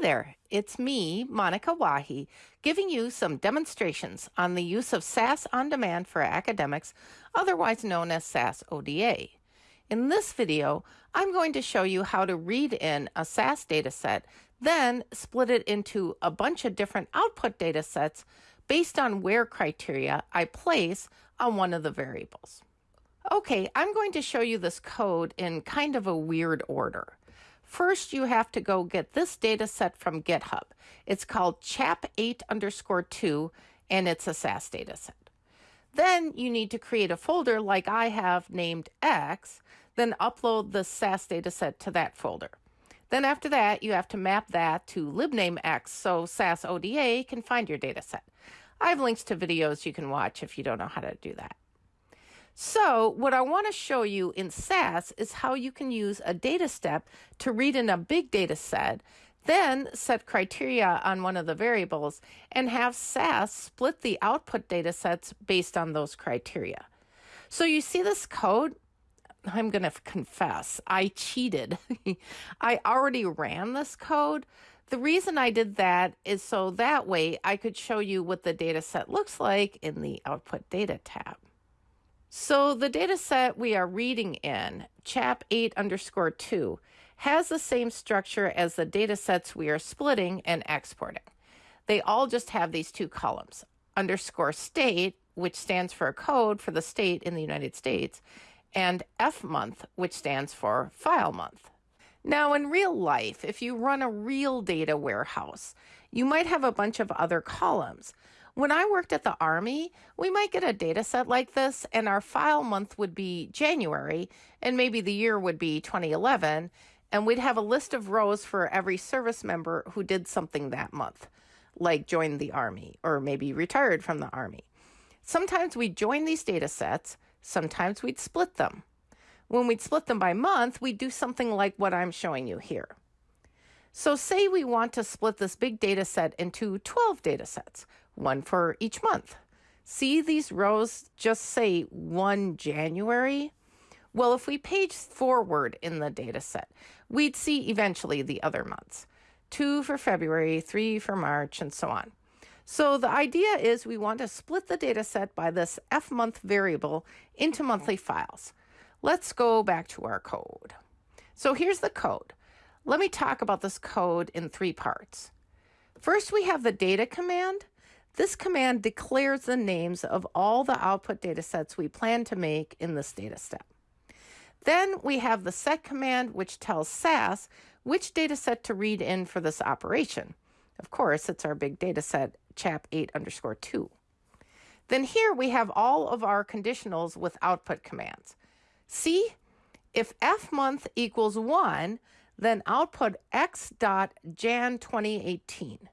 There, it's me, Monika Wahi, giving you some demonstrations on the use of SAS on Demand for Academics, otherwise known as SAS ODA. In this video, I'm going to show you how to read in a SAS dataset, then split it into a bunch of different output datasets based on where criteria I place on one of the variables. Okay, I'm going to show you this code in kind of a weird order. First, you have to go get this data set from GitHub. It's called chap8 underscore 2, and it's a SAS data set. Then you need to create a folder like I have named X, then upload the SAS data set to that folder. Then after that, you have to map that to libname X so SAS ODA can find your data set. I have links to videos you can watch if you don't know how to do that. So what I want to show you in SAS is how you can use a data step to read in a big data set, then set criteria on one of the variables and have SAS split the output data sets based on those criteria. So you see this code? I'm going to confess, I cheated. I already ran this code. The reason I did that is so that way I could show you what the data set looks like in the output data tab. So the data set we are reading in, chap 8 underscore 2, has the same structure as the data sets we are splitting and exporting. They all just have these two columns, underscore state, which stands for a code for the state in the United States, and F month, which stands for file month. Now, in real life, if you run a real data warehouse, you might have a bunch of other columns. When I worked at the Army, we might get a data set like this, and our file month would be January, and maybe the year would be 2011, and we'd have a list of rows for every service member who did something that month, like joined the Army or maybe retired from the Army. Sometimes we'd join these data sets, sometimes we'd split them. When we'd split them by month, we'd do something like what I'm showing you here. So say we want to split this big data set into 12 data sets, one for each month. See these rows just say 1 January? Well, if we page forward in the data set, we'd see eventually the other months. 2 for February, 3 for March, and so on. So the idea is we want to split the data set by this F month variable into monthly files. Let's go back to our code. So here's the code. Let me talk about this code in three parts. First, we have the data command. This command declares the names of all the output data sets we plan to make in this data step. Then we have the set command, which tells SAS which data set to read in for this operation. Of course, it's our big data set, chap8 underscore 2. Then here we have all of our conditionals with output commands. See, if f month equals 1, then output x dot jan 2018.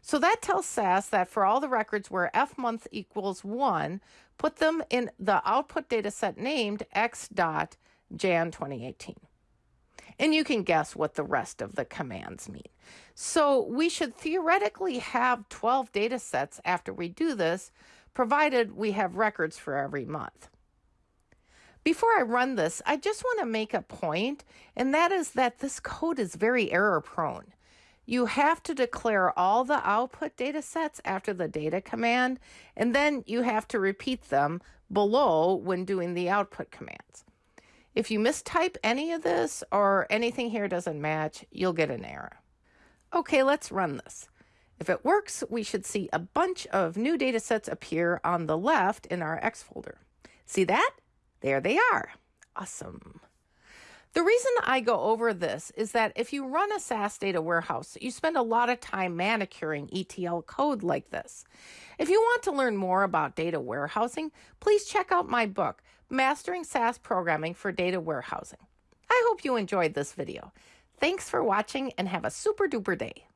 So that tells SAS that for all the records where f month equals 1, put them in the output data set named x dot jan 2018. And you can guess what the rest of the commands mean. So we should theoretically have 12 data sets after we do this, provided we have records for every month. Before I run this, I just want to make a point, and that is that this code is very error prone. You have to declare all the output data sets after the data command, and then you have to repeat them below when doing the output commands. If you mistype any of this or anything here doesn't match, you'll get an error. Okay, let's run this. If it works, we should see a bunch of new data sets appear on the left in our X folder. See that? There they are. Awesome. The reason I go over this is that if you run a SAS data warehouse, you spend a lot of time manicuring ETL code like this. If you want to learn more about data warehousing, please check out my book, Mastering SAS Programming for Data Warehousing. I hope you enjoyed this video. Thanks for watching and have a super duper day.